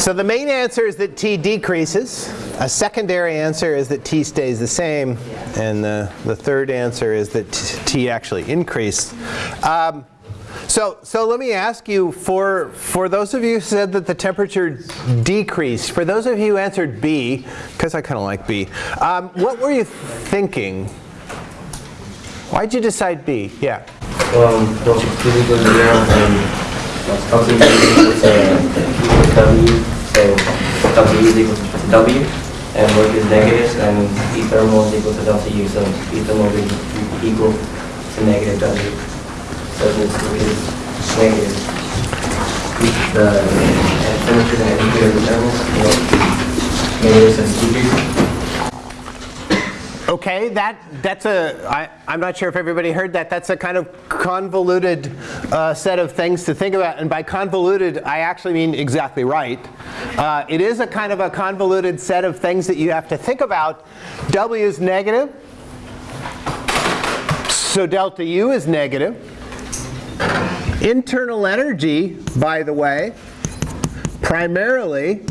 So the main answer is that T decreases. A secondary answer is that T stays the same. And the, the third answer is that T actually increased. Um, so, so let me ask you, for, for those of you who said that the temperature decreased, for those of you who answered B, because I kind of like B, um, what were you thinking? Why'd you decide B? Yeah. Um, W, so W is equal to W, and work is negative, and E thermal is equal to delta U, so E thermal be equal to negative W. So this is negative. The temperature and the thermal, you know, negative. Okay, that, that's a, I, I'm not sure if everybody heard that. That's a kind of convoluted uh, set of things to think about. And by convoluted, I actually mean exactly right. Uh, it is a kind of a convoluted set of things that you have to think about. W is negative. So delta U is negative. Internal energy, by the way, primarily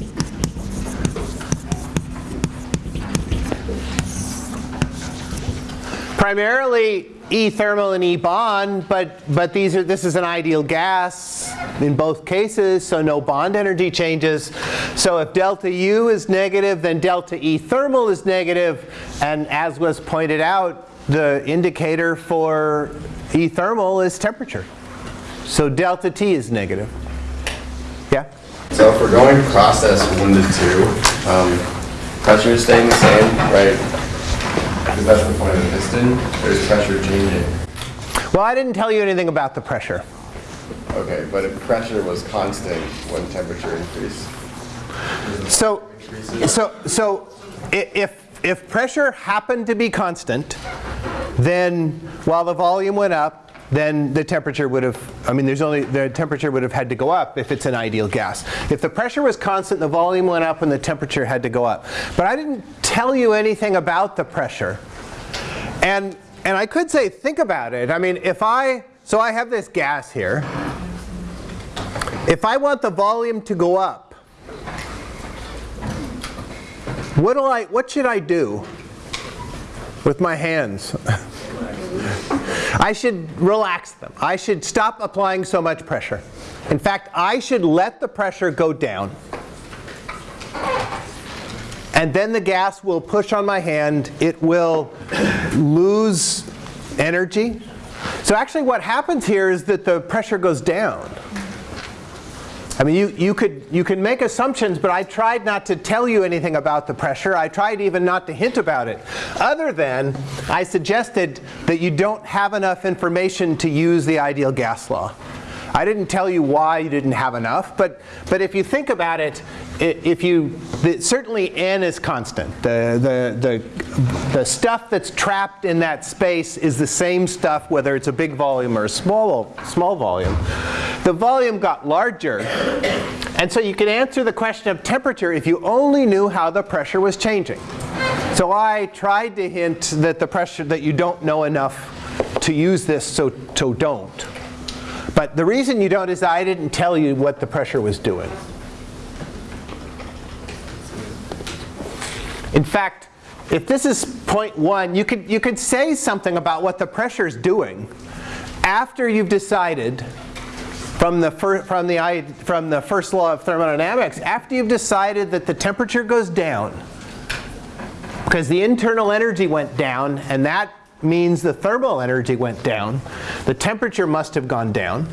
primarily E thermal and E bond, but, but these are, this is an ideal gas in both cases, so no bond energy changes. So if delta U is negative, then delta E thermal is negative, and as was pointed out, the indicator for E thermal is temperature. So delta T is negative. Yeah? So if we're going process one to two, um, pressure is staying the same, right? The point of the piston. There's pressure changing. Well, I didn't tell you anything about the pressure. Okay, but if pressure was constant when temperature increased. So, so, so if, if pressure happened to be constant, then while the volume went up, then the temperature would have, I mean, there's only, the temperature would have had to go up if it's an ideal gas. If the pressure was constant, the volume went up and the temperature had to go up. But I didn't tell you anything about the pressure. And, and I could say, think about it. I mean, if I, so I have this gas here. If I want the volume to go up, what, do I, what should I do with my hands? I should relax them. I should stop applying so much pressure. In fact, I should let the pressure go down. And then the gas will push on my hand. It will lose energy. So actually what happens here is that the pressure goes down. I mean, you, you, could, you can make assumptions, but I tried not to tell you anything about the pressure. I tried even not to hint about it. Other than I suggested that you don't have enough information to use the ideal gas law. I didn't tell you why you didn't have enough, but, but if you think about it, if you, the, certainly n is constant. The, the, the, the stuff that's trapped in that space is the same stuff whether it's a big volume or a small, small volume. The volume got larger, and so you can answer the question of temperature if you only knew how the pressure was changing. So I tried to hint that the pressure, that you don't know enough to use this, so, so don't. But the reason you don't is I didn't tell you what the pressure was doing. In fact, if this is point one, you could, you could say something about what the pressure is doing after you've decided from the, from, the, from the first law of thermodynamics, after you've decided that the temperature goes down, because the internal energy went down, and that means the thermal energy went down. The temperature must have gone down.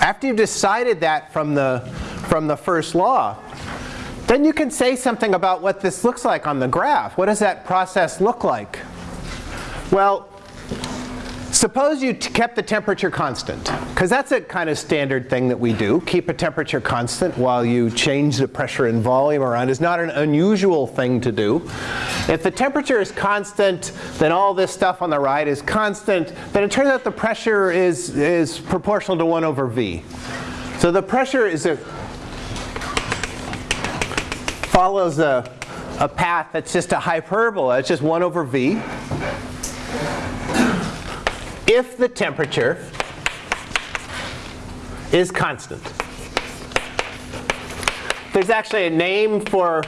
After you've decided that from the, from the first law, then you can say something about what this looks like on the graph. What does that process look like? Well, Suppose you kept the temperature constant, because that's a kind of standard thing that we do. Keep a temperature constant while you change the pressure and volume around is not an unusual thing to do. If the temperature is constant, then all this stuff on the right is constant. Then it turns out the pressure is, is proportional to 1 over v. So the pressure is a, follows a, a path that's just a hyperbola. It's just 1 over v if the temperature is constant. there's actually a name for,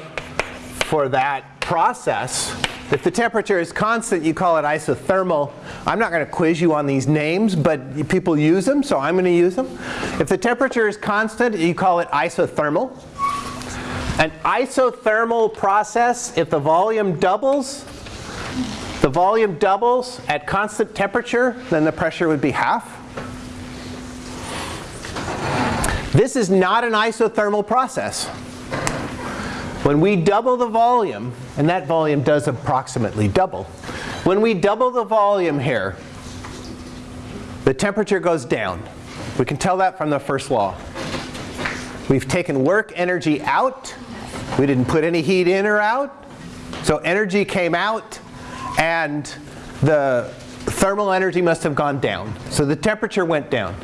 for that process. If the temperature is constant, you call it isothermal. I'm not going to quiz you on these names, but people use them, so I'm going to use them. If the temperature is constant, you call it isothermal. An isothermal process, if the volume doubles, volume doubles at constant temperature, then the pressure would be half. This is not an isothermal process. When we double the volume, and that volume does approximately double, when we double the volume here, the temperature goes down. We can tell that from the first law. We've taken work energy out. We didn't put any heat in or out. So energy came out and the thermal energy must have gone down. So the temperature went down.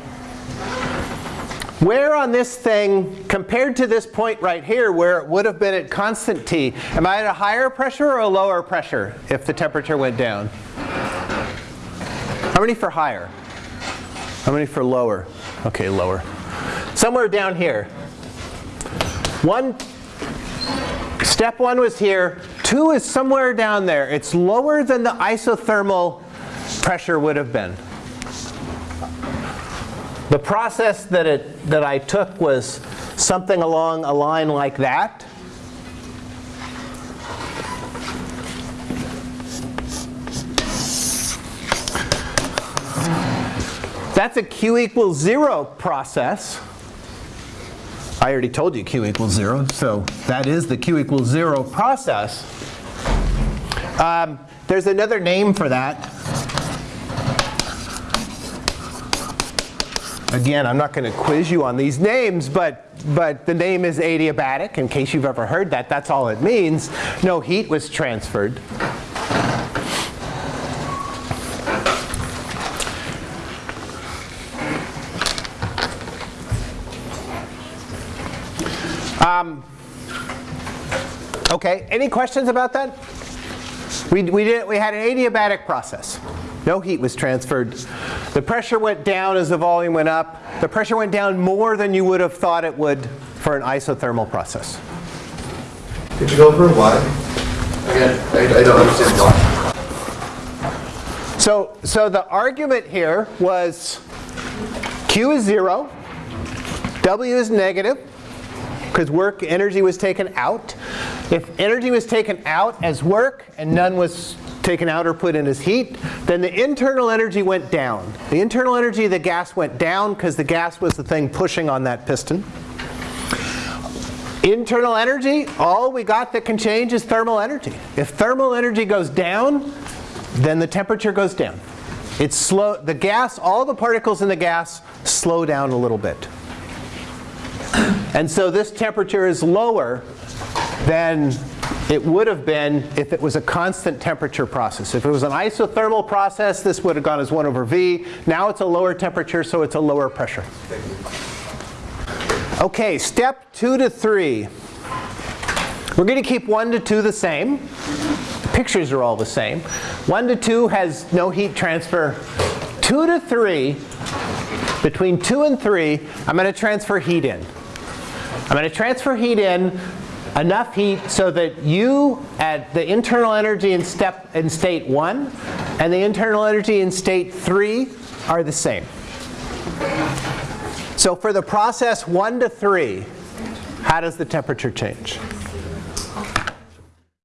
Where on this thing, compared to this point right here where it would have been at constant T, am I at a higher pressure or a lower pressure if the temperature went down? How many for higher? How many for lower? Okay, lower. Somewhere down here. One, step one was here. Two is somewhere down there. It's lower than the isothermal pressure would have been. The process that, it, that I took was something along a line like that. That's a Q equals zero process. I already told you Q equals zero, so that is the Q equals zero process. Um, there's another name for that. Again, I'm not going to quiz you on these names, but, but the name is adiabatic, in case you've ever heard that. That's all it means. No heat was transferred. Um, okay, any questions about that? We, we, did, we had an adiabatic process. No heat was transferred. The pressure went down as the volume went up. The pressure went down more than you would have thought it would for an isothermal process. Could you go over why? Again, I, I don't understand why. So, so the argument here was Q is 0, W is negative, because work energy was taken out. If energy was taken out as work and none was taken out or put in as heat, then the internal energy went down. The internal energy of the gas went down because the gas was the thing pushing on that piston. Internal energy, all we got that can change is thermal energy. If thermal energy goes down, then the temperature goes down. It's slow, the gas, all the particles in the gas slow down a little bit. And so this temperature is lower than it would have been if it was a constant temperature process. If it was an isothermal process, this would have gone as 1 over V. Now it's a lower temperature, so it's a lower pressure. Okay, step 2 to 3. We're going to keep 1 to 2 the same. The pictures are all the same. 1 to 2 has no heat transfer. 2 to 3, between 2 and 3, I'm going to transfer heat in. I'm going to transfer heat in enough heat so that you at the internal energy in step in state 1 and the internal energy in state 3 are the same. So for the process 1 to 3, how does the temperature change?